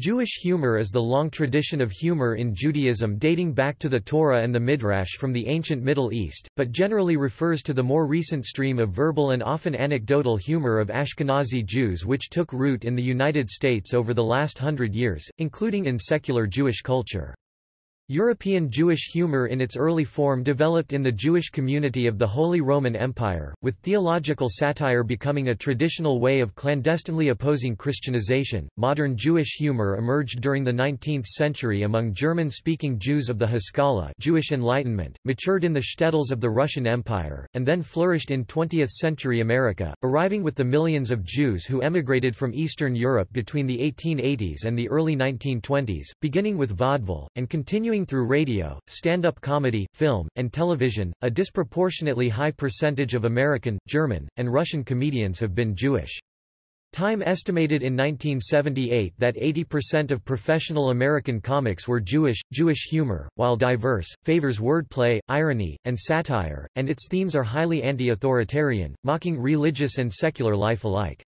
Jewish humor is the long tradition of humor in Judaism dating back to the Torah and the Midrash from the ancient Middle East, but generally refers to the more recent stream of verbal and often anecdotal humor of Ashkenazi Jews which took root in the United States over the last hundred years, including in secular Jewish culture. European Jewish humor in its early form developed in the Jewish community of the Holy Roman Empire, with theological satire becoming a traditional way of clandestinely opposing Christianization. Modern Jewish humor emerged during the 19th century among German-speaking Jews of the Haskalah Jewish Enlightenment, matured in the shtetls of the Russian Empire, and then flourished in 20th-century America, arriving with the millions of Jews who emigrated from Eastern Europe between the 1880s and the early 1920s, beginning with vaudeville, and continuing through radio, stand-up comedy, film, and television, a disproportionately high percentage of American, German, and Russian comedians have been Jewish. Time estimated in 1978 that 80% of professional American comics were Jewish. Jewish humor, while diverse, favors wordplay, irony, and satire, and its themes are highly anti-authoritarian, mocking religious and secular life alike.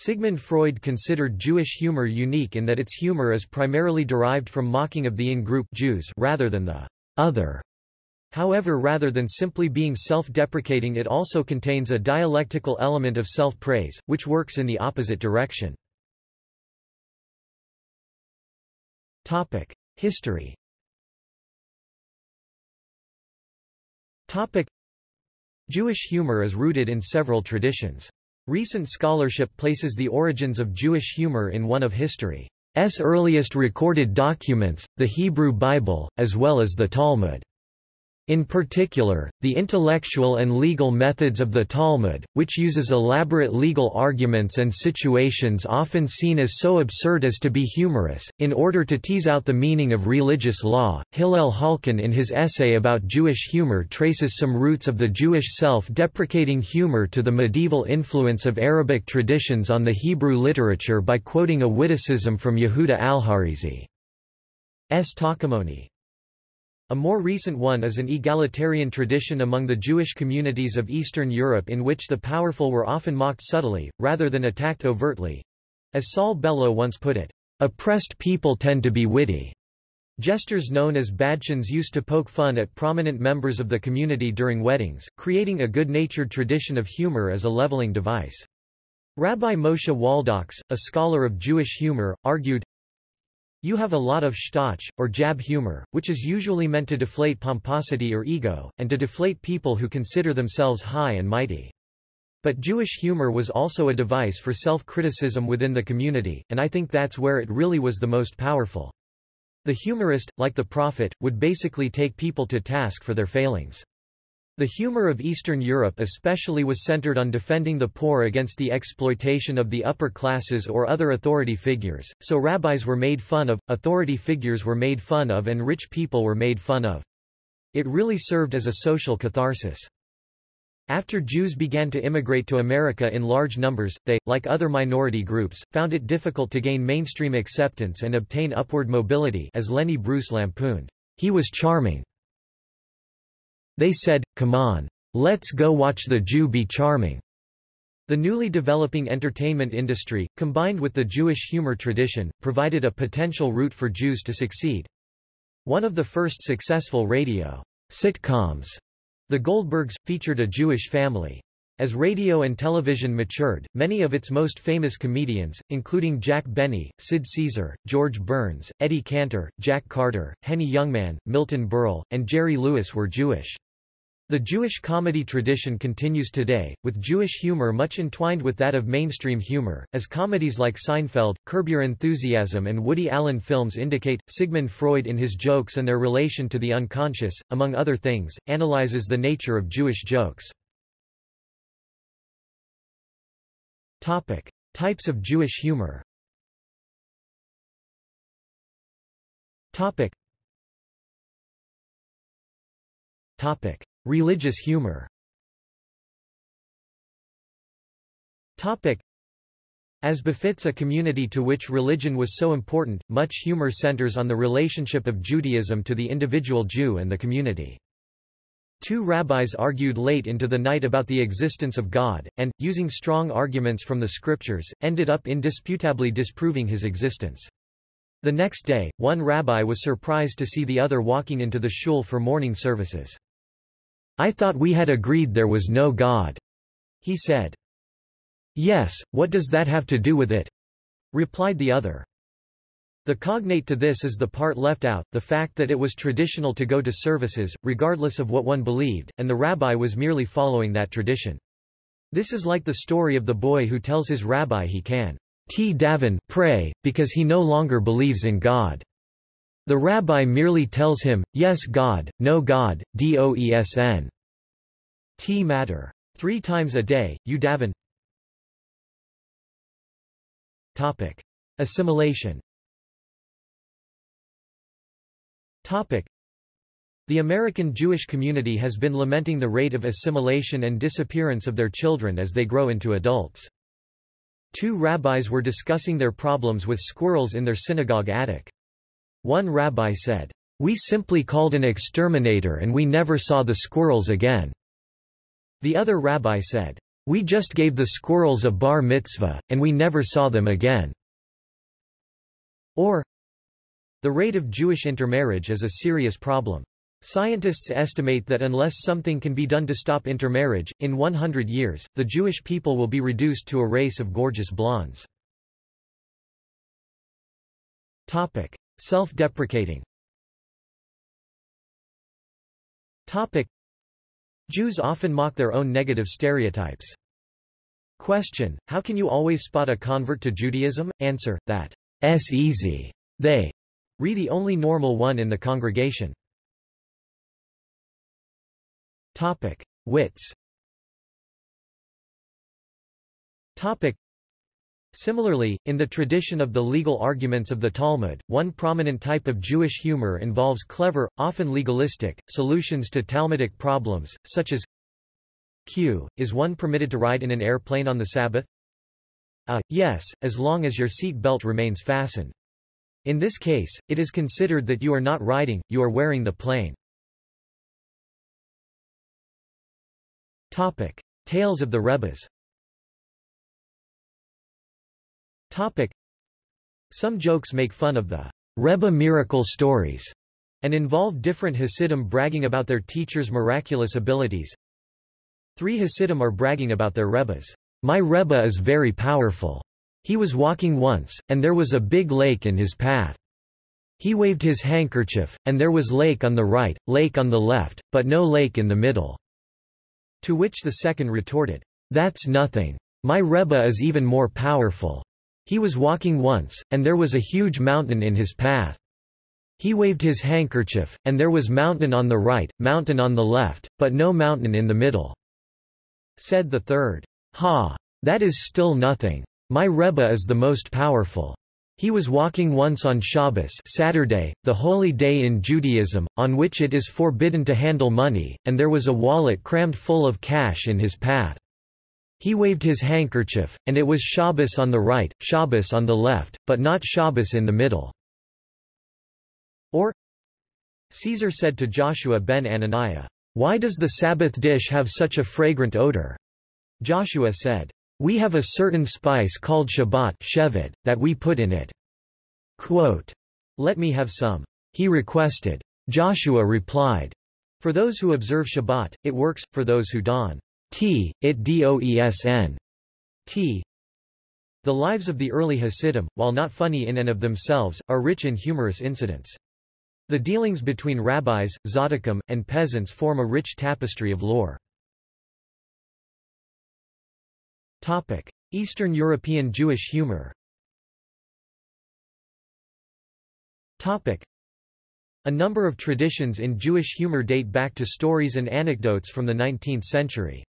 Sigmund Freud considered Jewish humor unique in that its humor is primarily derived from mocking of the in-group Jews rather than the other. However rather than simply being self-deprecating it also contains a dialectical element of self-praise, which works in the opposite direction. History Jewish humor is rooted in several traditions. Recent scholarship places the origins of Jewish humor in one of history's earliest recorded documents, the Hebrew Bible, as well as the Talmud. In particular, the intellectual and legal methods of the Talmud, which uses elaborate legal arguments and situations often seen as so absurd as to be humorous, in order to tease out the meaning of religious law. Hillel Halkin in his essay about Jewish humor traces some roots of the Jewish self-deprecating humor to the medieval influence of Arabic traditions on the Hebrew literature by quoting a witticism from Yehuda al-Harizi's Tahkemoni. A more recent one is an egalitarian tradition among the Jewish communities of Eastern Europe in which the powerful were often mocked subtly, rather than attacked overtly. As Saul Bellow once put it, "...oppressed people tend to be witty." Jesters known as badchans used to poke fun at prominent members of the community during weddings, creating a good-natured tradition of humor as a leveling device. Rabbi Moshe Waldoks, a scholar of Jewish humor, argued, you have a lot of shtoch, or jab humor, which is usually meant to deflate pomposity or ego, and to deflate people who consider themselves high and mighty. But Jewish humor was also a device for self-criticism within the community, and I think that's where it really was the most powerful. The humorist, like the prophet, would basically take people to task for their failings. The humor of Eastern Europe especially was centered on defending the poor against the exploitation of the upper classes or other authority figures, so rabbis were made fun of, authority figures were made fun of and rich people were made fun of. It really served as a social catharsis. After Jews began to immigrate to America in large numbers, they, like other minority groups, found it difficult to gain mainstream acceptance and obtain upward mobility as Lenny Bruce lampooned. He was charming. They said, come on. Let's go watch the Jew be charming. The newly developing entertainment industry, combined with the Jewish humor tradition, provided a potential route for Jews to succeed. One of the first successful radio sitcoms, The Goldbergs, featured a Jewish family. As radio and television matured, many of its most famous comedians, including Jack Benny, Sid Caesar, George Burns, Eddie Cantor, Jack Carter, Henny Youngman, Milton Berle, and Jerry Lewis were Jewish. The Jewish comedy tradition continues today, with Jewish humor much entwined with that of mainstream humor, as comedies like Seinfeld, Curb Your Enthusiasm and Woody Allen films indicate. Sigmund Freud in his jokes and their relation to the unconscious, among other things, analyzes the nature of Jewish jokes. Topic. Types of Jewish humor Topic. Topic. Religious humor As befits a community to which religion was so important, much humor centers on the relationship of Judaism to the individual Jew and the community. Two rabbis argued late into the night about the existence of God, and, using strong arguments from the scriptures, ended up indisputably disproving his existence. The next day, one rabbi was surprised to see the other walking into the shul for morning services. I thought we had agreed there was no God, he said. Yes, what does that have to do with it? replied the other. The cognate to this is the part left out, the fact that it was traditional to go to services, regardless of what one believed, and the rabbi was merely following that tradition. This is like the story of the boy who tells his rabbi he can t daven pray, because he no longer believes in God. The rabbi merely tells him, yes God, no God, doesn. T matter. Three times a day, you daven. Topic. Assimilation Topic. The American Jewish community has been lamenting the rate of assimilation and disappearance of their children as they grow into adults. Two rabbis were discussing their problems with squirrels in their synagogue attic. One rabbi said, We simply called an exterminator and we never saw the squirrels again. The other rabbi said, We just gave the squirrels a bar mitzvah, and we never saw them again. Or, The rate of Jewish intermarriage is a serious problem. Scientists estimate that unless something can be done to stop intermarriage, in 100 years, the Jewish people will be reduced to a race of gorgeous blondes. Self-deprecating Jews often mock their own negative stereotypes. Question, how can you always spot a convert to Judaism? Answer, that's easy. They re the only normal one in the congregation. Topic. Wits Topic. Similarly, in the tradition of the legal arguments of the Talmud, one prominent type of Jewish humor involves clever, often legalistic, solutions to Talmudic problems, such as Q. Is one permitted to ride in an airplane on the Sabbath? Uh, yes, as long as your seat belt remains fastened. In this case, it is considered that you are not riding, you are wearing the plane. Topic. Tales of the Rebbes Topic. Some jokes make fun of the Rebbe miracle stories and involve different Hasidim bragging about their teacher's miraculous abilities. Three Hasidim are bragging about their Rebbes. My Rebbe is very powerful. He was walking once, and there was a big lake in his path. He waved his handkerchief, and there was lake on the right, lake on the left, but no lake in the middle. To which the second retorted, That's nothing. My Rebbe is even more powerful. He was walking once, and there was a huge mountain in his path. He waved his handkerchief, and there was mountain on the right, mountain on the left, but no mountain in the middle. Said the third, Ha! That is still nothing. My Rebbe is the most powerful. He was walking once on Shabbos Saturday, the holy day in Judaism, on which it is forbidden to handle money, and there was a wallet crammed full of cash in his path. He waved his handkerchief, and it was Shabbos on the right, Shabbos on the left, but not Shabbos in the middle. Or, Caesar said to Joshua ben Ananiah, Why does the Sabbath dish have such a fragrant odor? Joshua said, we have a certain spice called Shabbat shevet, that we put in it. Quote, Let me have some. He requested. Joshua replied, For those who observe Shabbat, it works, for those who don t, it doesn. t. The lives of the early Hasidim, while not funny in and of themselves, are rich in humorous incidents. The dealings between rabbis, tzaddikim, and peasants form a rich tapestry of lore. Topic. Eastern European Jewish humor Topic. A number of traditions in Jewish humor date back to stories and anecdotes from the 19th century.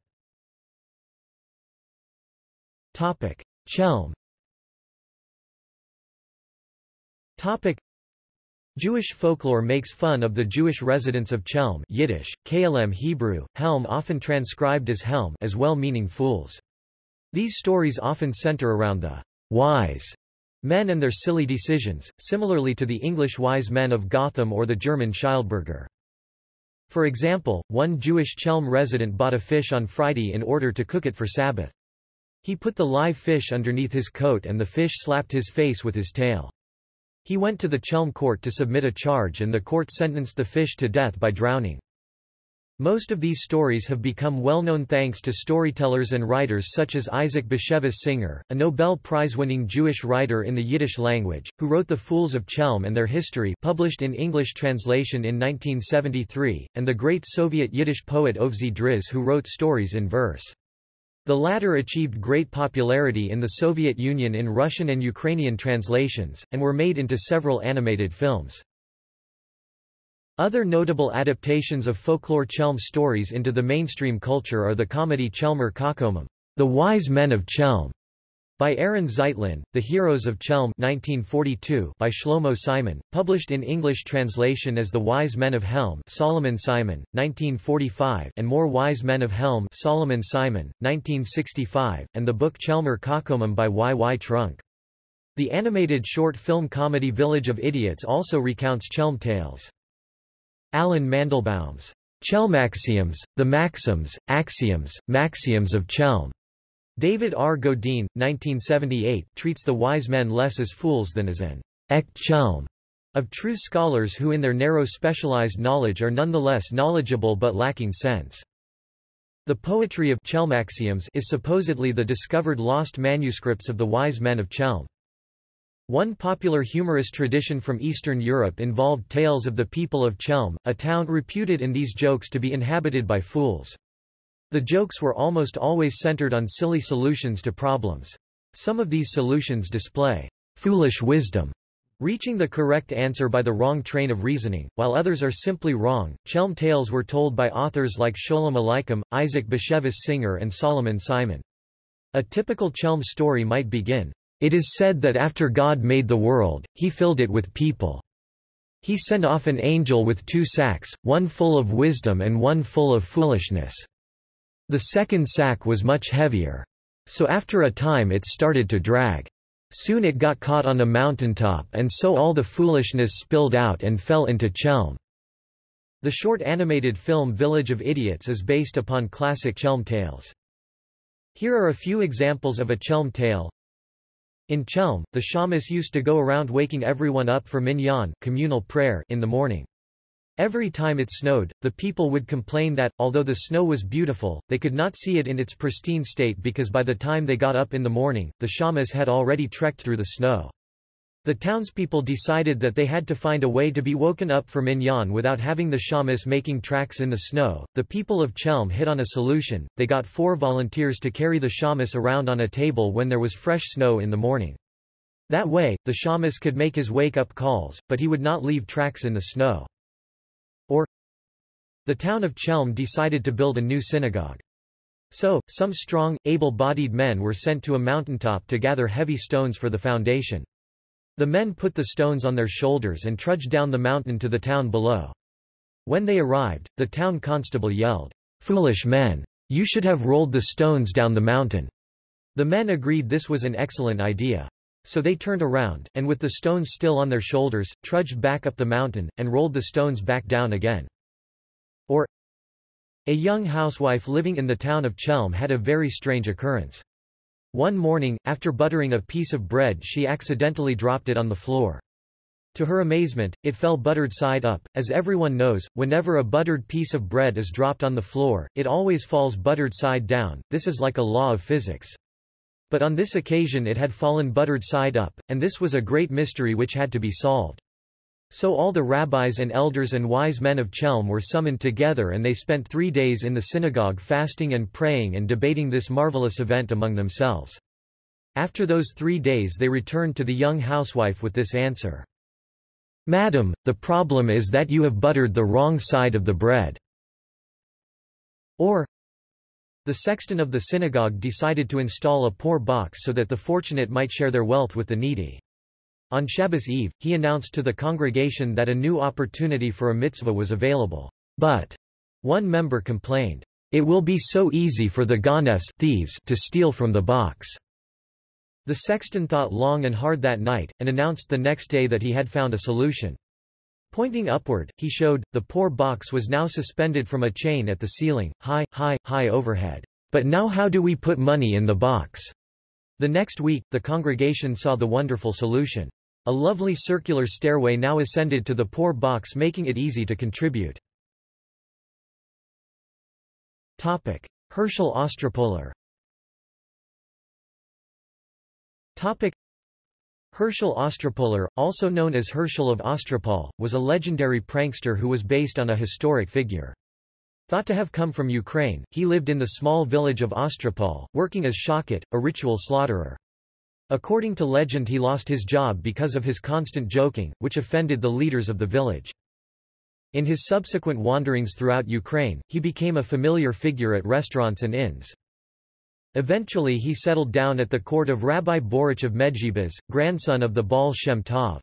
Topic. Chelm Topic. Jewish folklore makes fun of the Jewish residents of Chelm Yiddish, KLM Hebrew, Helm often transcribed as Helm as well-meaning fools. These stories often center around the wise men and their silly decisions, similarly to the English wise men of Gotham or the German Schildbürger. For example, one Jewish Chelm resident bought a fish on Friday in order to cook it for Sabbath. He put the live fish underneath his coat and the fish slapped his face with his tail. He went to the Chelm court to submit a charge and the court sentenced the fish to death by drowning. Most of these stories have become well known thanks to storytellers and writers such as Isaac Bashevis Singer, a Nobel Prize-winning Jewish writer in the Yiddish language, who wrote The Fools of Chelm and Their History published in English translation in 1973, and the great Soviet Yiddish poet Ovsei Driz who wrote stories in verse. The latter achieved great popularity in the Soviet Union in Russian and Ukrainian translations, and were made into several animated films. Other notable adaptations of folklore Chelm stories into the mainstream culture are the comedy Chelmer Kakomim, The Wise Men of Chelm, by Aaron Zeitlin, The Heroes of Chelm 1942 by Shlomo Simon, published in English translation as The Wise Men of Helm Solomon Simon, 1945 and More Wise Men of Helm Solomon Simon, 1965, and the book Chelmer Kakomim by Y. Y. Trunk. The animated short film comedy Village of Idiots also recounts Chelm tales. Alan Mandelbaum's Chelmaxioms, the Maxims, Axioms, Maxioms of Chelm. David R. Godine, 1978, treats the wise men less as fools than as an ek chelm of true scholars who in their narrow specialized knowledge are nonetheless knowledgeable but lacking sense. The poetry of Chelmaxioms is supposedly the discovered lost manuscripts of the wise men of Chelm. One popular humorous tradition from Eastern Europe involved tales of the people of Chelm, a town reputed in these jokes to be inhabited by fools. The jokes were almost always centered on silly solutions to problems. Some of these solutions display foolish wisdom, reaching the correct answer by the wrong train of reasoning, while others are simply wrong. Chelm tales were told by authors like Sholem Aleichem, Isaac Bashevis Singer and Solomon Simon. A typical Chelm story might begin, it is said that after God made the world, he filled it with people. He sent off an angel with two sacks, one full of wisdom and one full of foolishness. The second sack was much heavier. So after a time it started to drag. Soon it got caught on a mountaintop and so all the foolishness spilled out and fell into Chelm. The short animated film Village of Idiots is based upon classic Chelm tales. Here are a few examples of a Chelm tale. In Chelm, the shamas used to go around waking everyone up for minyan communal prayer in the morning. Every time it snowed, the people would complain that, although the snow was beautiful, they could not see it in its pristine state because by the time they got up in the morning, the shamas had already trekked through the snow. The townspeople decided that they had to find a way to be woken up for minyan without having the shamas making tracks in the snow. The people of Chelm hit on a solution, they got four volunteers to carry the shamas around on a table when there was fresh snow in the morning. That way, the shamas could make his wake-up calls, but he would not leave tracks in the snow. Or, the town of Chelm decided to build a new synagogue. So, some strong, able-bodied men were sent to a mountaintop to gather heavy stones for the foundation. The men put the stones on their shoulders and trudged down the mountain to the town below. When they arrived, the town constable yelled, Foolish men! You should have rolled the stones down the mountain. The men agreed this was an excellent idea. So they turned around, and with the stones still on their shoulders, trudged back up the mountain, and rolled the stones back down again. Or, a young housewife living in the town of Chelm had a very strange occurrence. One morning, after buttering a piece of bread she accidentally dropped it on the floor. To her amazement, it fell buttered side up. As everyone knows, whenever a buttered piece of bread is dropped on the floor, it always falls buttered side down, this is like a law of physics. But on this occasion it had fallen buttered side up, and this was a great mystery which had to be solved. So all the rabbis and elders and wise men of Chelm were summoned together and they spent three days in the synagogue fasting and praying and debating this marvelous event among themselves. After those three days they returned to the young housewife with this answer. Madam, the problem is that you have buttered the wrong side of the bread. Or, the sexton of the synagogue decided to install a poor box so that the fortunate might share their wealth with the needy. On Shabbos Eve, he announced to the congregation that a new opportunity for a mitzvah was available. But one member complained, It will be so easy for the ganefs thieves to steal from the box. The sexton thought long and hard that night, and announced the next day that he had found a solution. Pointing upward, he showed, the poor box was now suspended from a chain at the ceiling, high, high, high overhead. But now how do we put money in the box? The next week, the congregation saw the wonderful solution. A lovely circular stairway now ascended to the poor box making it easy to contribute. Topic. Herschel Ostropoler Topic. Herschel Ostropoler, also known as Herschel of Ostropol, was a legendary prankster who was based on a historic figure. Thought to have come from Ukraine, he lived in the small village of Ostropol, working as shochet, a ritual slaughterer. According to legend he lost his job because of his constant joking, which offended the leaders of the village. In his subsequent wanderings throughout Ukraine, he became a familiar figure at restaurants and inns. Eventually he settled down at the court of Rabbi Boruch of Medzhybizh, grandson of the Baal Shem Tov.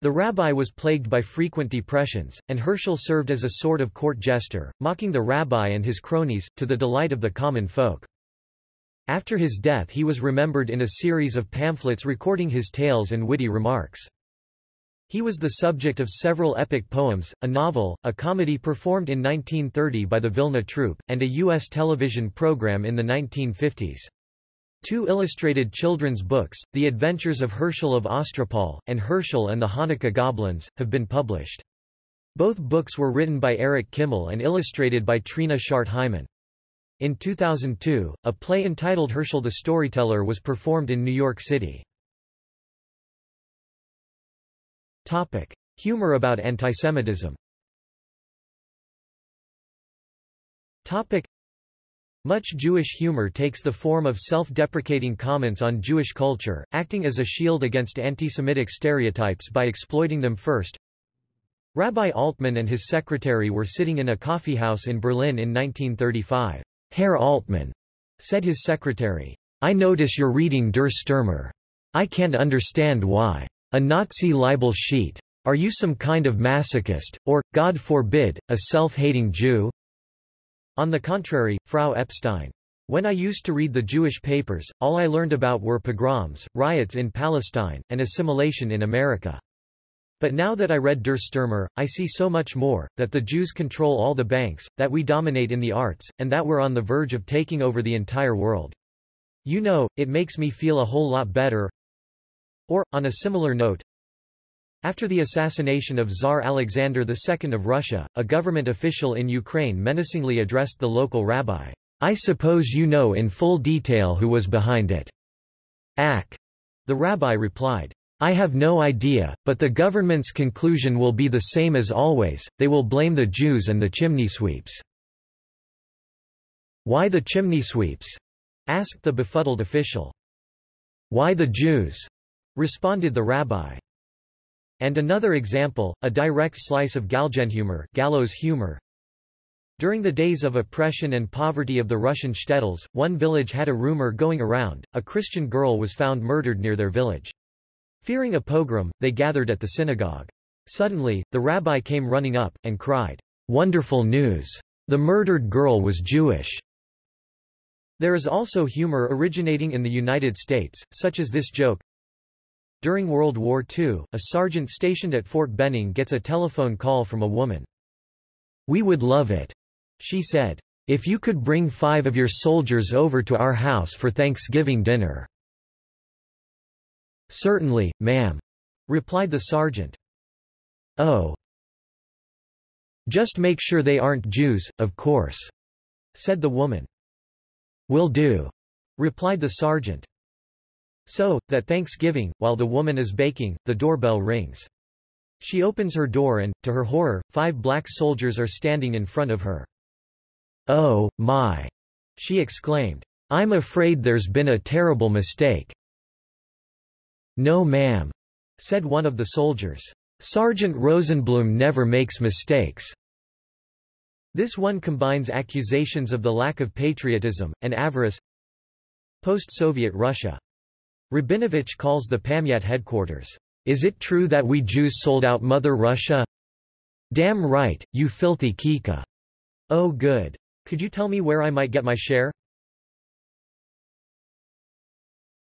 The rabbi was plagued by frequent depressions, and Herschel served as a sort of court jester, mocking the rabbi and his cronies, to the delight of the common folk. After his death he was remembered in a series of pamphlets recording his tales and witty remarks. He was the subject of several epic poems, a novel, a comedy performed in 1930 by the Vilna Troupe, and a U.S. television program in the 1950s. Two illustrated children's books, The Adventures of Herschel of Ostropol, and Herschel and the Hanukkah Goblins, have been published. Both books were written by Eric Kimmel and illustrated by Trina Shart Hyman. In 2002, a play entitled Herschel the Storyteller was performed in New York City. Topic. Humor about antisemitism Topic. Much Jewish humor takes the form of self-deprecating comments on Jewish culture, acting as a shield against anti-Semitic stereotypes by exploiting them first. Rabbi Altman and his secretary were sitting in a coffeehouse in Berlin in 1935. Herr Altman, said his secretary, I notice you're reading Der Stürmer. I can't understand why. A Nazi libel sheet. Are you some kind of masochist, or, God forbid, a self-hating Jew? On the contrary, Frau Epstein. When I used to read the Jewish papers, all I learned about were pogroms, riots in Palestine, and assimilation in America. But now that I read Der Stürmer, I see so much more, that the Jews control all the banks, that we dominate in the arts, and that we're on the verge of taking over the entire world. You know, it makes me feel a whole lot better. Or, on a similar note, after the assassination of Tsar Alexander II of Russia, a government official in Ukraine menacingly addressed the local rabbi. I suppose you know in full detail who was behind it. Ak. The rabbi replied. I have no idea, but the government's conclusion will be the same as always, they will blame the Jews and the chimney sweeps. Why the chimney sweeps? asked the befuddled official. Why the Jews? Responded the rabbi. And another example, a direct slice of Galgenhumor gallows humor. During the days of oppression and poverty of the Russian shtetls, one village had a rumor going around, a Christian girl was found murdered near their village. Fearing a pogrom, they gathered at the synagogue. Suddenly, the rabbi came running up, and cried, Wonderful news! The murdered girl was Jewish. There is also humor originating in the United States, such as this joke, during World War II, a sergeant stationed at Fort Benning gets a telephone call from a woman. We would love it, she said. If you could bring five of your soldiers over to our house for Thanksgiving dinner. Certainly, ma'am, replied the sergeant. Oh. Just make sure they aren't Jews, of course, said the woman. Will do, replied the sergeant. So, that Thanksgiving, while the woman is baking, the doorbell rings. She opens her door and, to her horror, five black soldiers are standing in front of her. Oh, my! She exclaimed. I'm afraid there's been a terrible mistake. No ma'am, said one of the soldiers. Sergeant Rosenblum never makes mistakes. This one combines accusations of the lack of patriotism, and avarice. Post-Soviet Russia Rabinovich calls the Pamyat headquarters. Is it true that we Jews sold out Mother Russia? Damn right, you filthy Kika. Oh good. Could you tell me where I might get my share?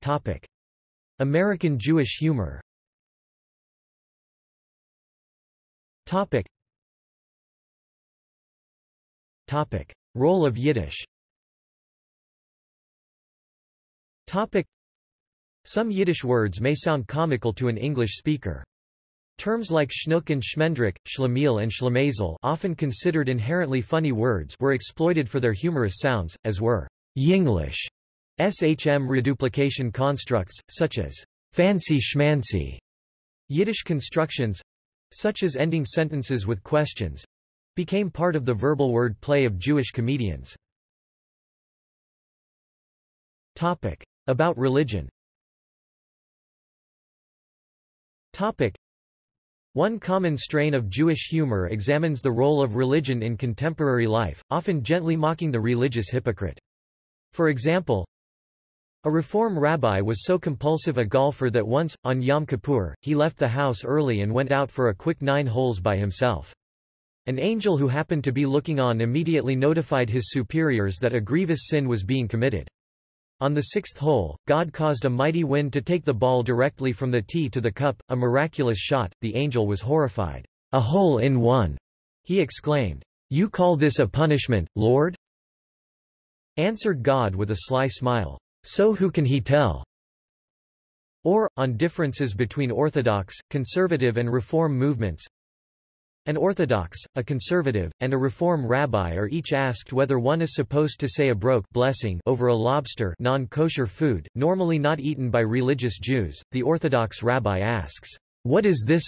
Topic. American Jewish humor Topic. Topic. Role of Yiddish Topic. Some Yiddish words may sound comical to an English speaker. Terms like schnook and schmendrick, schlemiel and schlemazel often considered inherently funny words were exploited for their humorous sounds, as were Yinglish SHM reduplication constructs, such as fancy schmancy. Yiddish constructions, such as ending sentences with questions, became part of the verbal word play of Jewish comedians. Topic. About religion Topic. One common strain of Jewish humor examines the role of religion in contemporary life, often gently mocking the religious hypocrite. For example, a Reform rabbi was so compulsive a golfer that once, on Yom Kippur, he left the house early and went out for a quick nine holes by himself. An angel who happened to be looking on immediately notified his superiors that a grievous sin was being committed. On the sixth hole, God caused a mighty wind to take the ball directly from the tee to the cup, a miraculous shot. The angel was horrified. A hole in one, he exclaimed. You call this a punishment, Lord? Answered God with a sly smile. So who can he tell? Or, on differences between Orthodox, conservative and Reform movements, an Orthodox, a conservative, and a Reform rabbi are each asked whether one is supposed to say a brokhe blessing over a lobster non-kosher food, normally not eaten by religious Jews. The Orthodox rabbi asks, What is this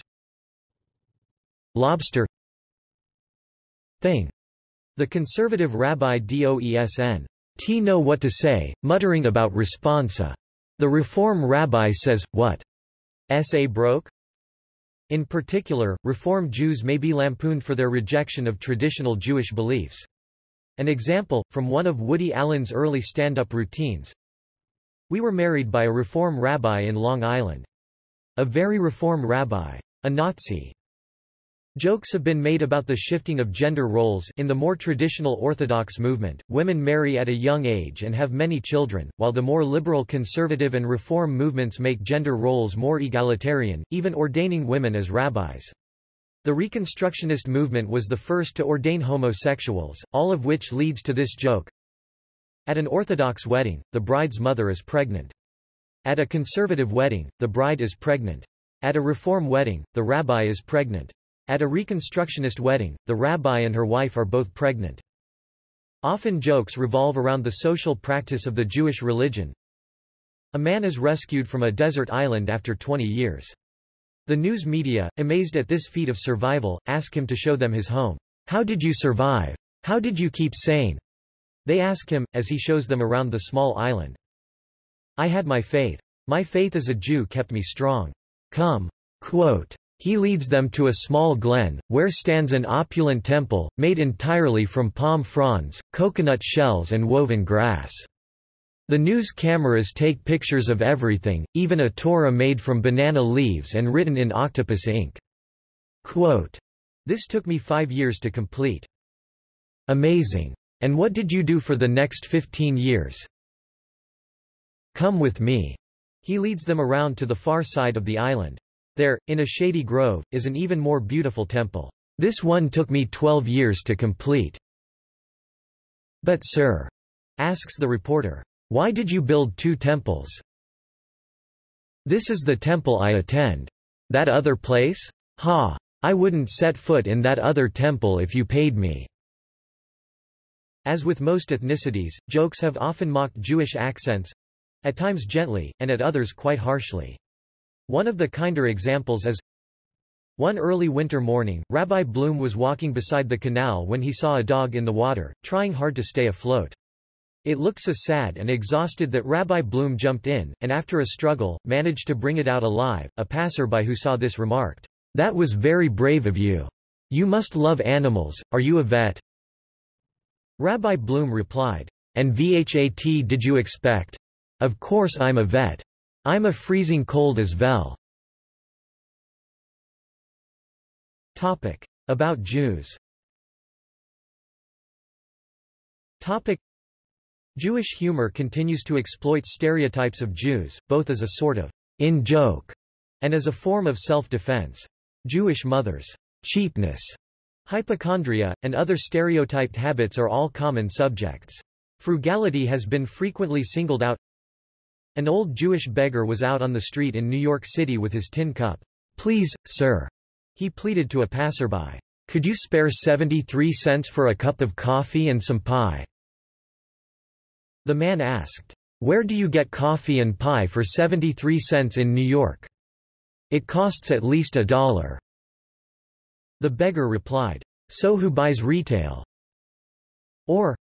lobster thing? The conservative rabbi Doesn. T know what to say, muttering about responsa. The Reform rabbi says, what? S.A. brokhe? In particular, Reform Jews may be lampooned for their rejection of traditional Jewish beliefs. An example, from one of Woody Allen's early stand-up routines. We were married by a Reform rabbi in Long Island. A very Reform rabbi. A Nazi. Jokes have been made about the shifting of gender roles in the more traditional Orthodox movement. Women marry at a young age and have many children, while the more liberal conservative and reform movements make gender roles more egalitarian, even ordaining women as rabbis. The Reconstructionist movement was the first to ordain homosexuals, all of which leads to this joke. At an Orthodox wedding, the bride's mother is pregnant. At a conservative wedding, the bride is pregnant. At a Reform wedding, the rabbi is pregnant. At a Reconstructionist wedding, the rabbi and her wife are both pregnant. Often jokes revolve around the social practice of the Jewish religion. A man is rescued from a desert island after 20 years. The news media, amazed at this feat of survival, ask him to show them his home. How did you survive? How did you keep sane? They ask him, as he shows them around the small island. I had my faith. My faith as a Jew kept me strong. Come. Quote, he leads them to a small glen, where stands an opulent temple, made entirely from palm fronds, coconut shells and woven grass. The news cameras take pictures of everything, even a Torah made from banana leaves and written in octopus ink. Quote, this took me five years to complete. Amazing. And what did you do for the next 15 years? Come with me. He leads them around to the far side of the island. There, in a shady grove, is an even more beautiful temple. This one took me twelve years to complete. But sir, asks the reporter, why did you build two temples? This is the temple I attend. That other place? Ha! I wouldn't set foot in that other temple if you paid me. As with most ethnicities, jokes have often mocked Jewish accents—at times gently, and at others quite harshly. One of the kinder examples is one early winter morning, Rabbi Bloom was walking beside the canal when he saw a dog in the water, trying hard to stay afloat. It looked so sad and exhausted that Rabbi Bloom jumped in, and after a struggle, managed to bring it out alive. A passerby who saw this remarked, That was very brave of you. You must love animals, are you a vet? Rabbi Bloom replied, And VHAT did you expect? Of course I'm a vet. I'm a freezing cold as vel. Topic. About Jews Topic. Jewish humor continues to exploit stereotypes of Jews, both as a sort of in-joke and as a form of self-defense. Jewish mothers' cheapness, hypochondria, and other stereotyped habits are all common subjects. Frugality has been frequently singled out An old Jewish beggar was out on the street in New York City with his tin cup. Please, sir, he pleaded to a passerby. Could you spare 73 cents for a cup of coffee and some pie? The man asked, Where do you get coffee and pie for 73 cents in New York? It costs at least a dollar. The beggar replied, So who buys retail? Or,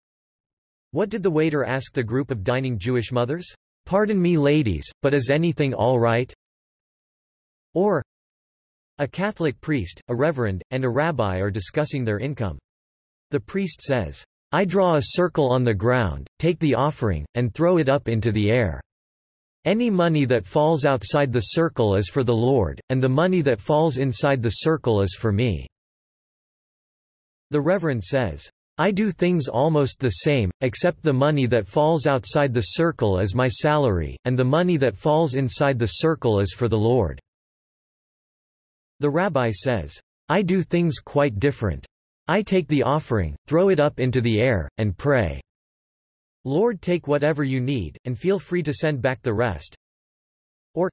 What did the waiter ask the group of dining Jewish mothers? Pardon me ladies, but is anything all right? Or, a Catholic priest, a reverend, and a rabbi are discussing their income. The priest says, I draw a circle on the ground, take the offering, and throw it up into the air. Any money that falls outside the circle is for the Lord, and the money that falls inside the circle is for me. The Reverend says, I do things almost the same, except the money that falls outside the circle is my salary, and the money that falls inside the circle is for the Lord. The rabbi says, I do things quite different. I take the offering, throw it up into the air, and pray. Lord take whatever you need, and feel free to send back the rest. Or,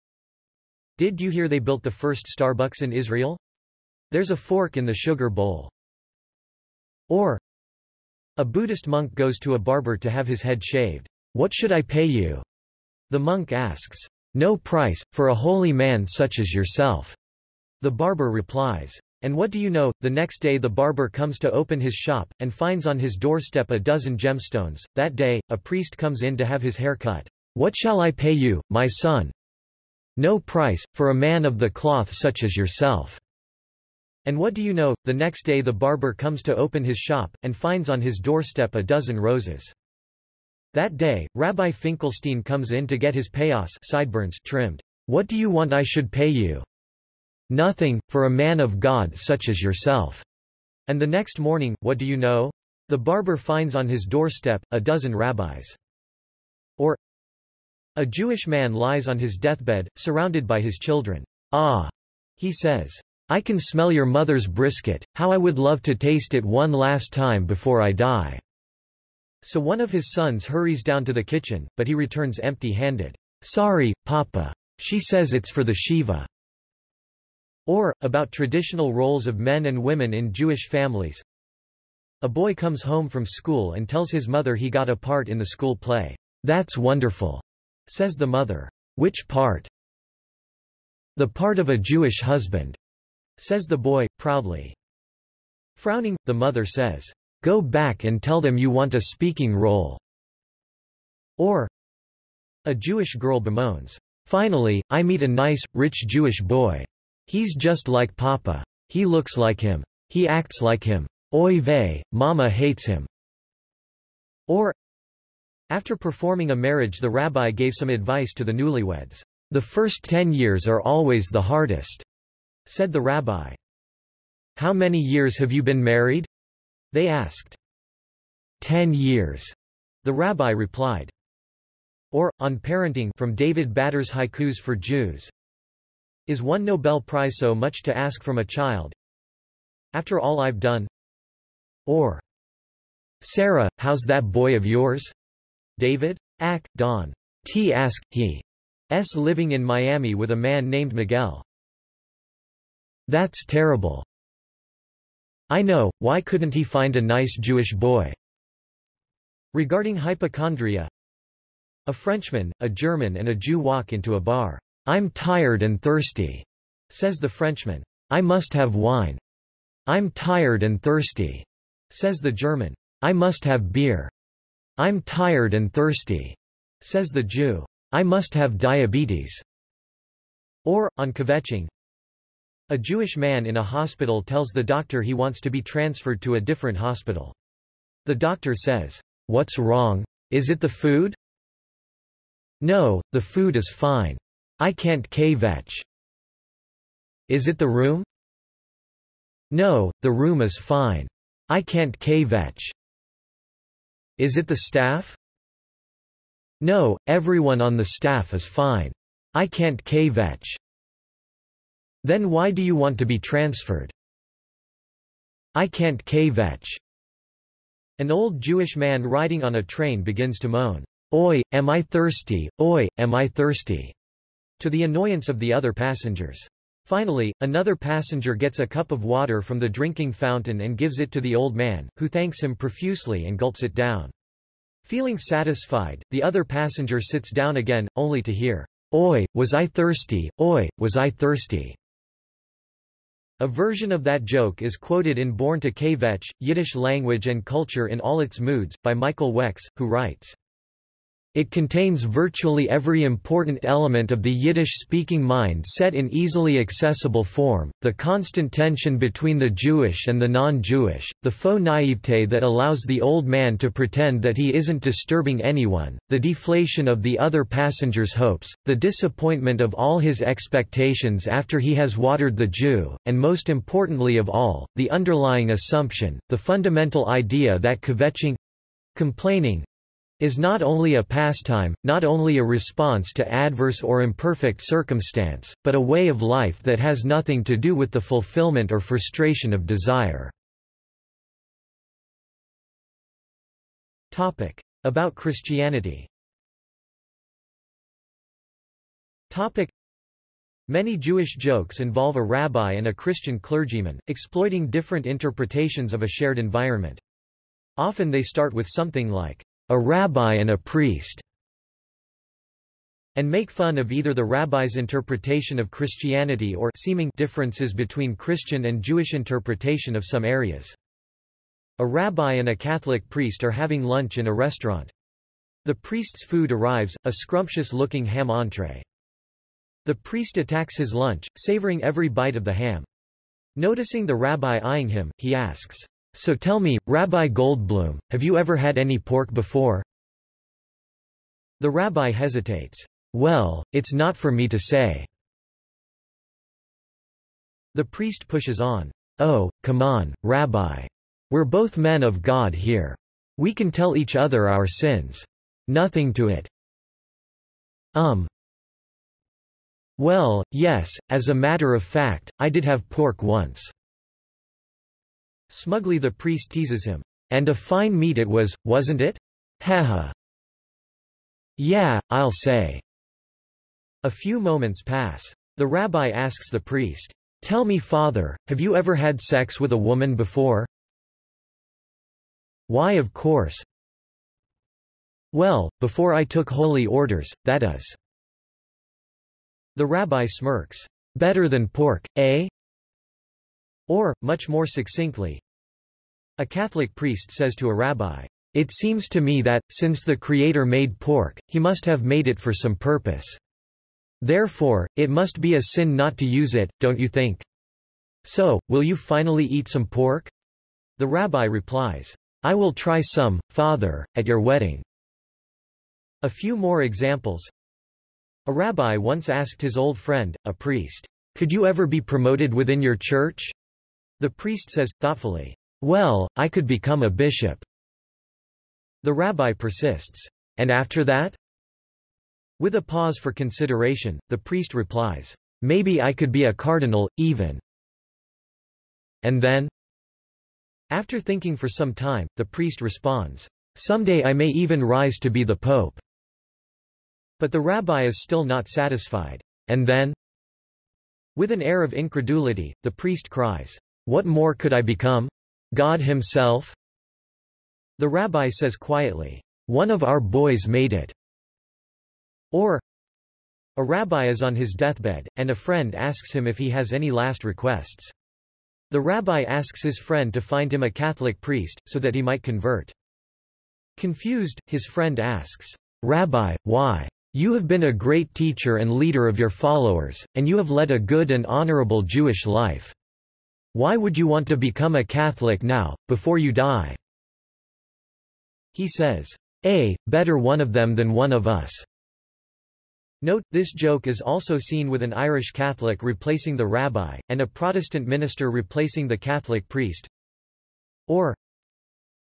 Did you hear they built the first Starbucks in Israel? There's a fork in the sugar bowl. Or, a Buddhist monk goes to a barber to have his head shaved. What should I pay you? The monk asks. No price, for a holy man such as yourself. The barber replies. And what do you know, the next day the barber comes to open his shop, and finds on his doorstep a dozen gemstones. That day, a priest comes in to have his hair cut. What shall I pay you, my son? No price, for a man of the cloth such as yourself. And what do you know, the next day the barber comes to open his shop, and finds on his doorstep a dozen roses. That day, Rabbi Finkelstein comes in to get his payos sideburns trimmed. What do you want I should pay you? Nothing, for a man of God such as yourself. And the next morning, what do you know? The barber finds on his doorstep, a dozen rabbis. Or, a Jewish man lies on his deathbed, surrounded by his children. Ah! He says. I can smell your mother's brisket, how I would love to taste it one last time before I die. So one of his sons hurries down to the kitchen, but he returns empty-handed. Sorry, Papa. She says it's for the Shiva. Or, about traditional roles of men and women in Jewish families. A boy comes home from school and tells his mother he got a part in the school play. That's wonderful, says the mother. Which part? The part of a Jewish husband says the boy, proudly. Frowning, the mother says, Go back and tell them you want a speaking role. Or, a Jewish girl bemoans, Finally, I meet a nice, rich Jewish boy. He's just like Papa. He looks like him. He acts like him. Oy vey, Mama hates him. Or, after performing a marriage the rabbi gave some advice to the newlyweds. The first ten years are always the hardest. Said the rabbi. How many years have you been married? They asked. Ten years. The rabbi replied. Or, on parenting from David Bader's Haikus for Jews. Is one Nobel Prize so much to ask from a child? After all I've done? Or, Sarah, how's that boy of yours? David? Ack, Don. T. Ask, he. S. living in Miami with a man named Miguel. That's terrible. I know, why couldn't he find a nice Jewish boy? Regarding hypochondria, a Frenchman, a German and a Jew walk into a bar. I'm tired and thirsty, says the Frenchman. I must have wine. I'm tired and thirsty, says the German. I must have beer. I'm tired and thirsty, says the Jew. I must have diabetes. Or, on kvetching, a Jewish man in a hospital tells the doctor he wants to be transferred to a different hospital. The doctor says, What's wrong? Is it the food? No, the food is fine. I can't kvetch. Is it the room? No, the room is fine. I can't kvetch. Is it the staff? No, everyone on the staff is fine. I can't kvetch. Then why do you want to be transferred? I can't kvetch. An old Jewish man riding on a train begins to moan. Oi, am I thirsty, oi, am I thirsty, to the annoyance of the other passengers. Finally, another passenger gets a cup of water from the drinking fountain and gives it to the old man, who thanks him profusely and gulps it down. Feeling satisfied, the other passenger sits down again, only to hear, Oi, was I thirsty, oi, was I thirsty. A version of that joke is quoted in Born to Kvetch, Yiddish Language and Culture in All Its Moods, by Michael Wex, who writes, it contains virtually every important element of the Yiddish-speaking mind set in easily accessible form, the constant tension between the Jewish and the non-Jewish, the faux naivete that allows the old man to pretend that he isn't disturbing anyone, the deflation of the other passenger's hopes, the disappointment of all his expectations after he has watered the Jew, and most importantly of all, the underlying assumption, the fundamental idea that kvetching—complaining, is not only a pastime, not only a response to adverse or imperfect circumstance, but a way of life that has nothing to do with the fulfillment or frustration of desire. Topic. About Christianity Topic. Many Jewish jokes involve a rabbi and a Christian clergyman, exploiting different interpretations of a shared environment. Often they start with something like, a rabbi and a priest, and make fun of either the rabbi's interpretation of Christianity or seeming differences between Christian and Jewish interpretation of some areas. A rabbi and a Catholic priest are having lunch in a restaurant. The priest's food arrives, a scrumptious-looking ham entree. The priest attacks his lunch, savoring every bite of the ham. Noticing the rabbi eyeing him, he asks, so tell me, Rabbi Goldblum, have you ever had any pork before? The rabbi hesitates. Well, it's not for me to say. The priest pushes on. Oh, come on, Rabbi. We're both men of God here. We can tell each other our sins. Nothing to it. Um. Well, yes, as a matter of fact, I did have pork once. Smugly the priest teases him. And a fine meat it was, wasn't it? Haha. Yeah, I'll say. A few moments pass. The rabbi asks the priest, Tell me father, have you ever had sex with a woman before? Why of course. Well, before I took holy orders, that is. The rabbi smirks. Better than pork, eh? Or, much more succinctly, a Catholic priest says to a rabbi, It seems to me that, since the Creator made pork, he must have made it for some purpose. Therefore, it must be a sin not to use it, don't you think? So, will you finally eat some pork? The rabbi replies, I will try some, father, at your wedding. A few more examples. A rabbi once asked his old friend, a priest, Could you ever be promoted within your church? The priest says, thoughtfully, Well, I could become a bishop. The rabbi persists. And after that? With a pause for consideration, the priest replies, Maybe I could be a cardinal, even. And then? After thinking for some time, the priest responds, Someday I may even rise to be the pope. But the rabbi is still not satisfied. And then? With an air of incredulity, the priest cries, what more could I become? God himself? The rabbi says quietly, One of our boys made it. Or, a rabbi is on his deathbed, and a friend asks him if he has any last requests. The rabbi asks his friend to find him a Catholic priest, so that he might convert. Confused, his friend asks, Rabbi, why? You have been a great teacher and leader of your followers, and you have led a good and honorable Jewish life. Why would you want to become a Catholic now, before you die? He says, A, better one of them than one of us. Note, this joke is also seen with an Irish Catholic replacing the rabbi, and a Protestant minister replacing the Catholic priest. Or,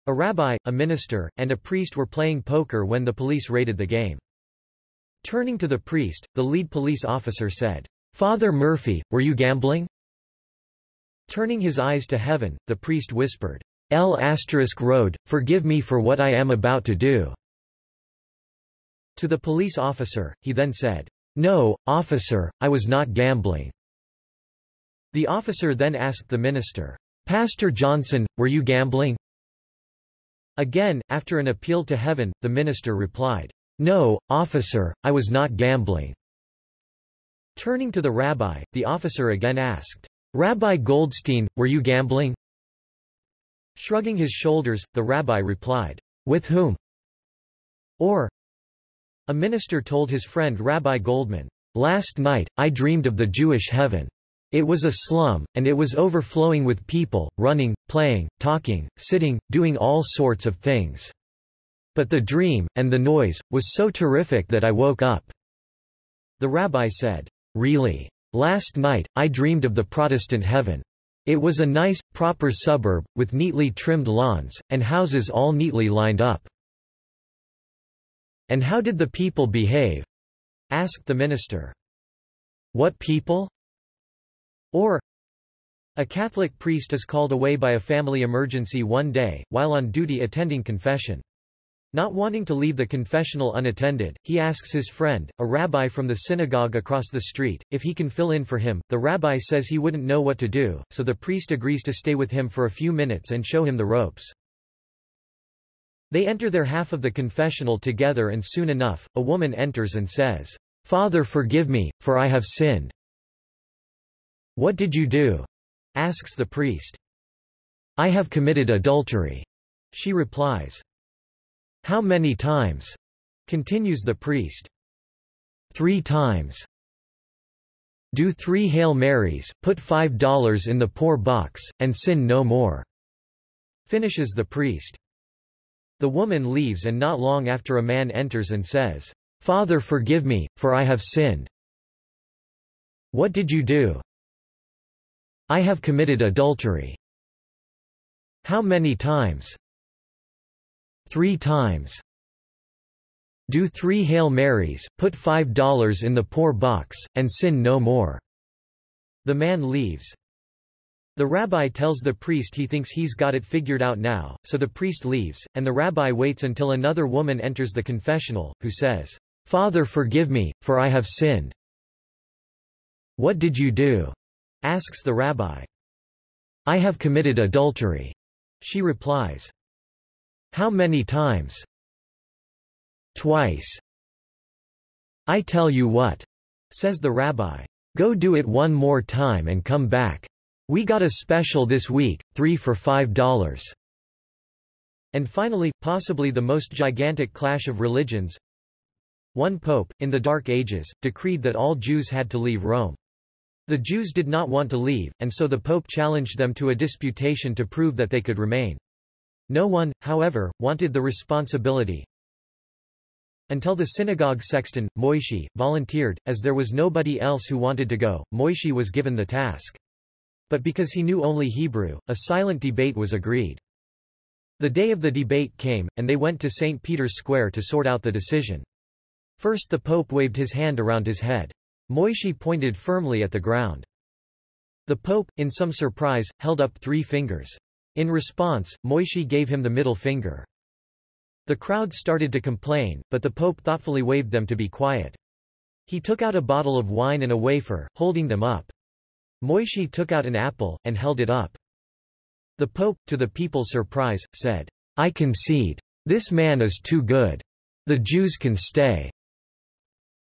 a rabbi, a minister, and a priest were playing poker when the police raided the game. Turning to the priest, the lead police officer said, Father Murphy, were you gambling? Turning his eyes to heaven, the priest whispered, El Asterisk road, forgive me for what I am about to do. To the police officer, he then said, No, officer, I was not gambling. The officer then asked the minister, Pastor Johnson, were you gambling? Again, after an appeal to heaven, the minister replied, No, officer, I was not gambling. Turning to the rabbi, the officer again asked, Rabbi Goldstein, were you gambling? Shrugging his shoulders, the rabbi replied, With whom? Or, a minister told his friend Rabbi Goldman, Last night, I dreamed of the Jewish heaven. It was a slum, and it was overflowing with people, running, playing, talking, sitting, doing all sorts of things. But the dream, and the noise, was so terrific that I woke up. The rabbi said, Really? Last night, I dreamed of the Protestant heaven. It was a nice, proper suburb, with neatly trimmed lawns, and houses all neatly lined up. And how did the people behave? asked the minister. What people? Or, a Catholic priest is called away by a family emergency one day, while on duty attending confession. Not wanting to leave the confessional unattended, he asks his friend, a rabbi from the synagogue across the street, if he can fill in for him. The rabbi says he wouldn't know what to do, so the priest agrees to stay with him for a few minutes and show him the ropes. They enter their half of the confessional together and soon enough, a woman enters and says, Father forgive me, for I have sinned. What did you do? asks the priest. I have committed adultery, she replies. How many times? continues the priest. Three times. Do three Hail Marys, put five dollars in the poor box, and sin no more. Finishes the priest. The woman leaves and not long after a man enters and says, Father forgive me, for I have sinned. What did you do? I have committed adultery. How many times? Three times. Do three Hail Marys, put five dollars in the poor box, and sin no more. The man leaves. The rabbi tells the priest he thinks he's got it figured out now, so the priest leaves, and the rabbi waits until another woman enters the confessional, who says, Father forgive me, for I have sinned. What did you do? asks the rabbi. I have committed adultery. She replies. How many times? Twice. I tell you what, says the rabbi. Go do it one more time and come back. We got a special this week, three for five dollars. And finally, possibly the most gigantic clash of religions. One pope, in the Dark Ages, decreed that all Jews had to leave Rome. The Jews did not want to leave, and so the pope challenged them to a disputation to prove that they could remain. No one, however, wanted the responsibility. Until the synagogue sexton, Moishi, volunteered, as there was nobody else who wanted to go, Moishi was given the task. But because he knew only Hebrew, a silent debate was agreed. The day of the debate came, and they went to St. Peter's Square to sort out the decision. First the Pope waved his hand around his head. Moishi pointed firmly at the ground. The Pope, in some surprise, held up three fingers. In response, Moishi gave him the middle finger. The crowd started to complain, but the Pope thoughtfully waved them to be quiet. He took out a bottle of wine and a wafer, holding them up. Moishi took out an apple, and held it up. The Pope, to the people's surprise, said, I concede. This man is too good. The Jews can stay.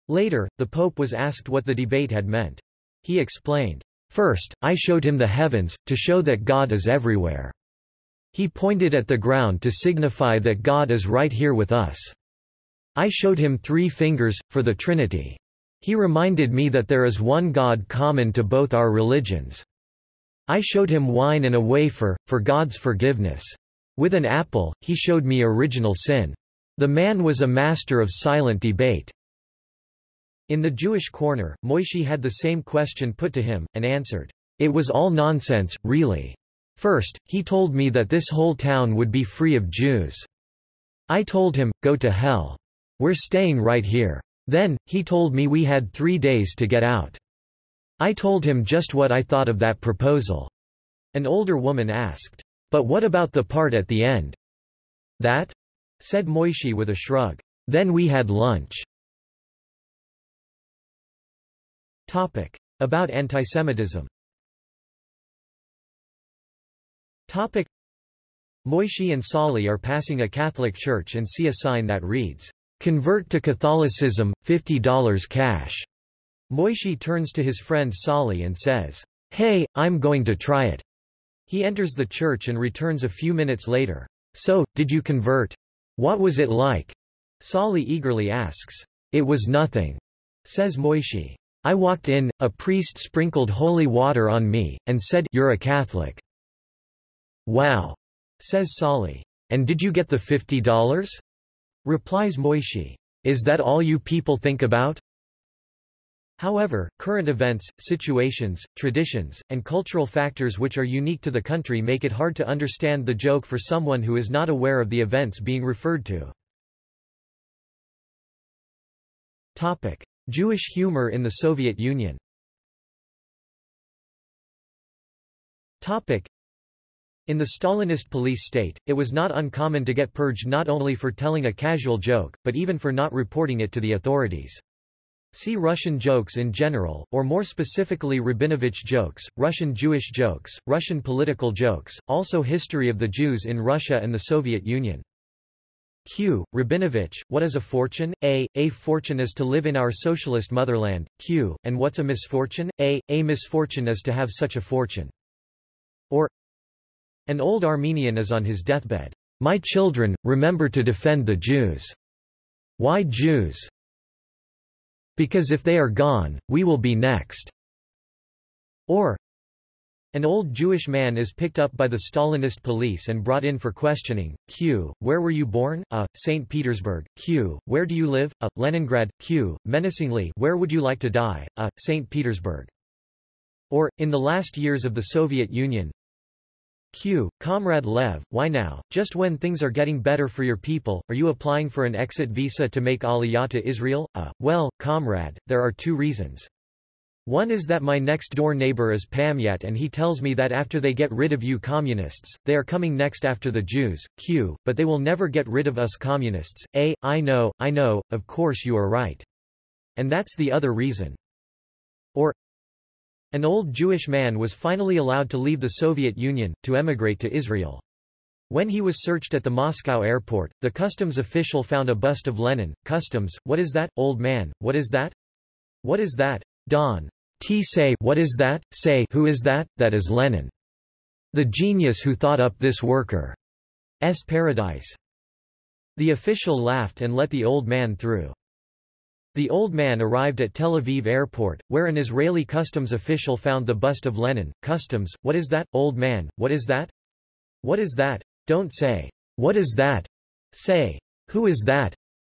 Later, the Pope was asked what the debate had meant. He explained, First, I showed him the heavens, to show that God is everywhere. He pointed at the ground to signify that God is right here with us. I showed him three fingers, for the Trinity. He reminded me that there is one God common to both our religions. I showed him wine and a wafer, for God's forgiveness. With an apple, he showed me original sin. The man was a master of silent debate. In the Jewish corner, Moishi had the same question put to him, and answered, It was all nonsense, really. First, he told me that this whole town would be free of Jews. I told him, go to hell. We're staying right here. Then, he told me we had three days to get out. I told him just what I thought of that proposal. An older woman asked, But what about the part at the end? That? said Moishi with a shrug. Then we had lunch. Topic. About antisemitism Topic. Moishi and Sali are passing a Catholic church and see a sign that reads, Convert to Catholicism, $50 cash. Moishi turns to his friend Sali and says, Hey, I'm going to try it. He enters the church and returns a few minutes later. So, did you convert? What was it like? Sali eagerly asks. It was nothing, says Moishi. I walked in, a priest sprinkled holy water on me, and said, You're a Catholic. Wow, says Sali. And did you get the $50? Replies Moishi. Is that all you people think about? However, current events, situations, traditions, and cultural factors which are unique to the country make it hard to understand the joke for someone who is not aware of the events being referred to. Topic. Jewish humor in the Soviet Union Topic. In the Stalinist police state, it was not uncommon to get purged not only for telling a casual joke, but even for not reporting it to the authorities. See Russian jokes in general, or more specifically Rabinovich jokes, Russian Jewish jokes, Russian political jokes, also History of the Jews in Russia and the Soviet Union. Q. Rabinovich, what is a fortune? A. A fortune is to live in our socialist motherland. Q. And what's a misfortune? A. A misfortune is to have such a fortune. Or An old Armenian is on his deathbed. My children, remember to defend the Jews. Why Jews? Because if they are gone, we will be next. Or an old Jewish man is picked up by the Stalinist police and brought in for questioning. Q. Where were you born? A. St. Petersburg. Q. Where do you live? A. Leningrad. Q. Menacingly. Where would you like to die? A. St. Petersburg. Or, in the last years of the Soviet Union, Q. Comrade Lev, why now, just when things are getting better for your people, are you applying for an exit visa to make Aliyah to Israel? Uh, well, comrade, there are two reasons. One is that my next-door neighbor is Pamyat and he tells me that after they get rid of you communists, they are coming next after the Jews, Q, but they will never get rid of us communists. A, I know, I know, of course you are right. And that's the other reason. Or, an old Jewish man was finally allowed to leave the Soviet Union, to emigrate to Israel. When he was searched at the Moscow airport, the customs official found a bust of Lenin. Customs, what is that, old man, what is that? What is that? Don. T say what is that, say who is that, that is Lenin. The genius who thought up this worker. S paradise. The official laughed and let the old man through. The old man arrived at Tel Aviv airport, where an Israeli customs official found the bust of Lenin. Customs, what is that, old man, what is that? What is that? Don't say, what is that? Say, who is that?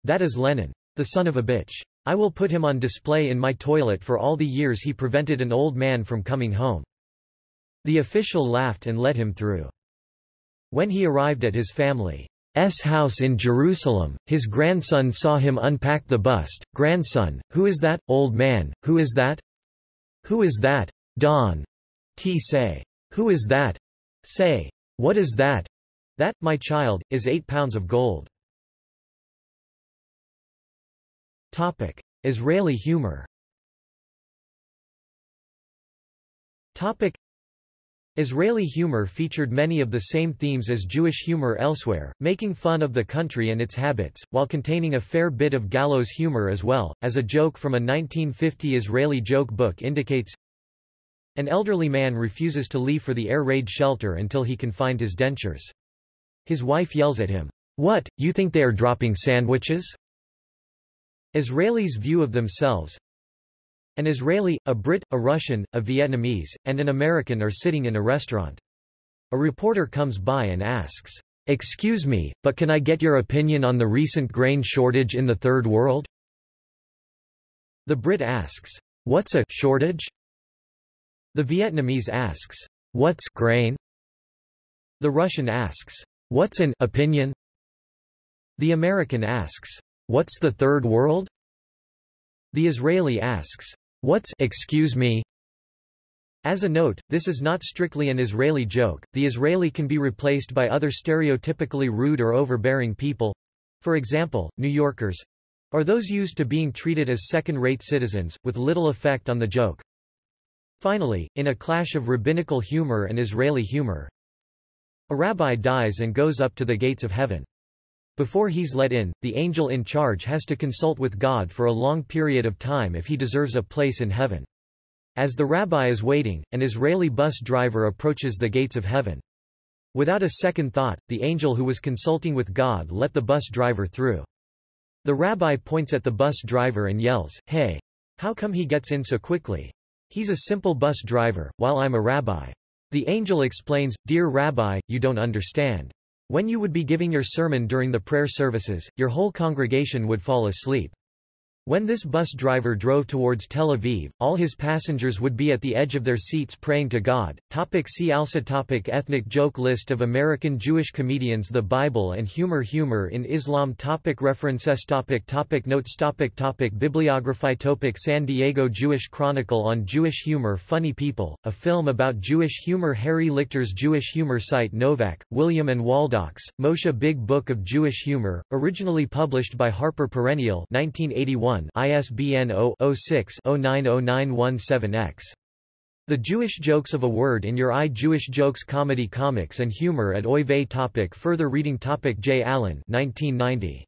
That is Lenin. The son of a bitch. I will put him on display in my toilet for all the years he prevented an old man from coming home. The official laughed and let him through. When he arrived at his family's house in Jerusalem, his grandson saw him unpack the bust. Grandson, who is that, old man, who is that? Who is that? Don. T say. Who is that? Say. What is that? That, my child, is eight pounds of gold. Topic. Israeli humor Topic. Israeli humor featured many of the same themes as Jewish humor elsewhere, making fun of the country and its habits, while containing a fair bit of gallows humor as well, as a joke from a 1950 Israeli joke book indicates. An elderly man refuses to leave for the air raid shelter until he can find his dentures. His wife yells at him, What, you think they are dropping sandwiches? Israelis' view of themselves An Israeli, a Brit, a Russian, a Vietnamese, and an American are sitting in a restaurant. A reporter comes by and asks, Excuse me, but can I get your opinion on the recent grain shortage in the Third World? The Brit asks, What's a shortage? The Vietnamese asks, What's grain? The Russian asks, What's an opinion? The American asks, What's the third world? The Israeli asks, What's excuse me? As a note, this is not strictly an Israeli joke, the Israeli can be replaced by other stereotypically rude or overbearing people. For example, New Yorkers or those used to being treated as second-rate citizens, with little effect on the joke. Finally, in a clash of rabbinical humor and Israeli humor, a rabbi dies and goes up to the gates of heaven. Before he's let in, the angel in charge has to consult with God for a long period of time if he deserves a place in heaven. As the rabbi is waiting, an Israeli bus driver approaches the gates of heaven. Without a second thought, the angel who was consulting with God let the bus driver through. The rabbi points at the bus driver and yells, Hey! How come he gets in so quickly? He's a simple bus driver, while I'm a rabbi. The angel explains, Dear Rabbi, you don't understand. When you would be giving your sermon during the prayer services, your whole congregation would fall asleep. When this bus driver drove towards Tel Aviv, all his passengers would be at the edge of their seats praying to God. Topic see also topic Ethnic joke List of American Jewish comedians The Bible and humor Humor in Islam topic References topic topic Notes topic topic Bibliography topic San Diego Jewish Chronicle on Jewish Humor Funny People, a film about Jewish humor Harry Lichter's Jewish humor site Novak, William and Waldoks, Moshe Big Book of Jewish Humor, originally published by Harper Perennial 1981 ISBN 0-06-090917-X. The Jewish Jokes of a Word in Your Eye Jewish Jokes Comedy Comics and Humor at Oy Vey topic Further reading topic J. Allen 1990.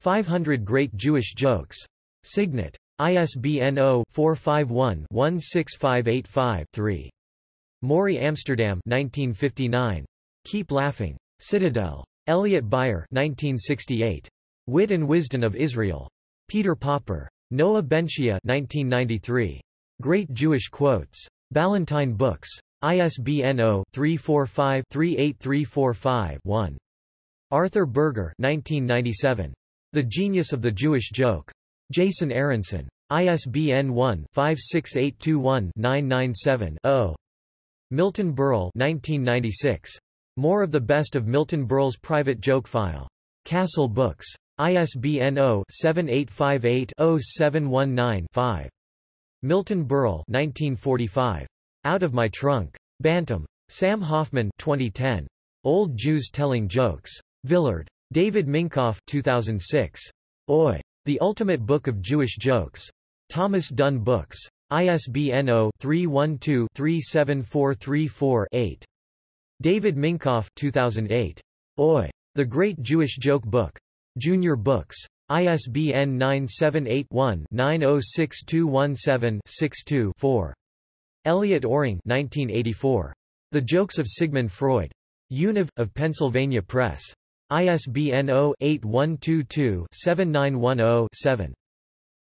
500 Great Jewish Jokes. Signet. ISBN 0-451-16585-3. Morey Amsterdam 1959. Keep Laughing. Citadel. Elliot Beyer 1968. Wit and Wisdom of Israel. Peter Popper. Noah benShea 1993. Great Jewish Quotes. Ballantine Books. ISBN 0-345-38345-1. Arthur Berger 1997. The Genius of the Jewish Joke. Jason Aronson. ISBN 1-56821-997-0. Milton Berle 1996. More of the Best of Milton Berle's Private Joke File. Castle Books. ISBN 0-7858-0719-5. Milton Berle 1945. Out of My Trunk. Bantam. Sam Hoffman 2010. Old Jews Telling Jokes. Villard. David Minkoff 2006. Oi! The Ultimate Book of Jewish Jokes. Thomas Dunne Books. ISBN 0-312-37434-8. David Minkoff 2008. Oi! The Great Jewish Joke Book. Junior Books. ISBN 978-1-906217-62-4. Elliot Oring 1984. The Jokes of Sigmund Freud. Univ. of Pennsylvania Press. ISBN 0-8122-7910-7.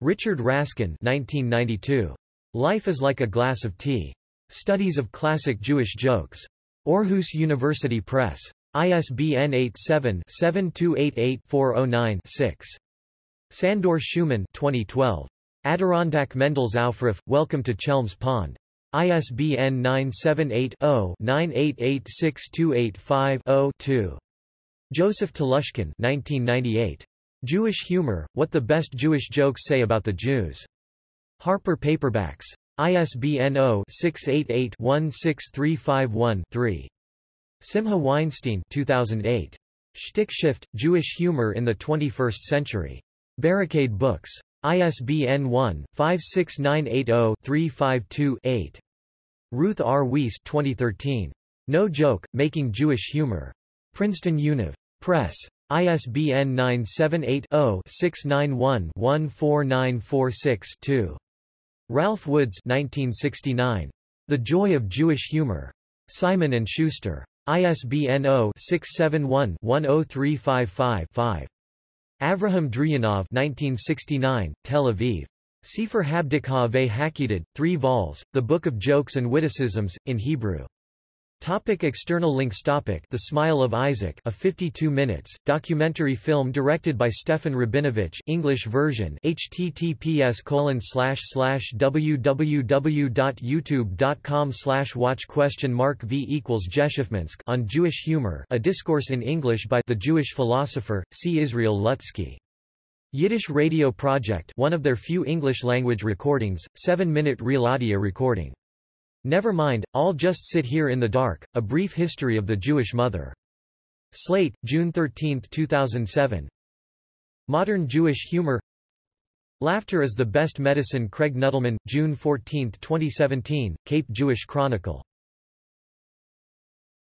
Richard Raskin 1992. Life is like a glass of tea. Studies of Classic Jewish Jokes. Aarhus University Press. ISBN 87-7288-409-6. Sandor Schumann 2012. Adirondack Mendel's Aufruf, Welcome to Chelm's Pond. ISBN 978-0-9886285-0-2. Joseph Telushkin 1998. Jewish Humor, What the Best Jewish Jokes Say About the Jews. Harper Paperbacks. ISBN 0-688-16351-3. Simcha Weinstein 2008. Shtick Shift, Jewish Humor in the 21st Century. Barricade Books. ISBN 1-56980-352-8. Ruth R. Weiss 2013. No Joke, Making Jewish Humor. Princeton Univ. Press. ISBN 978-0-691-14946-2. Ralph Woods 1969. The Joy of Jewish Humor. Simon & Schuster. ISBN 0-671-10355-5. Avraham Dryanov 1969, Tel Aviv. Sefer Habdikah ve Hakidid, 3 vols, The Book of Jokes and Witticisms, in Hebrew. Topic external links topic The Smile of Isaac a 52 minutes, documentary film directed by Stefan Rabinovich English version https www.youtube.com watch question mark v equals Jeshiv-Minsk on Jewish humor a discourse in English by the Jewish philosopher, C. Israel Lutzky. Yiddish Radio Project one of their few English-language recordings, 7-minute real audio recording. Never mind, I'll just sit here in the dark, a brief history of the Jewish mother. Slate, June 13, 2007. Modern Jewish humor Laughter is the best medicine Craig Nuttleman, June 14, 2017, Cape Jewish Chronicle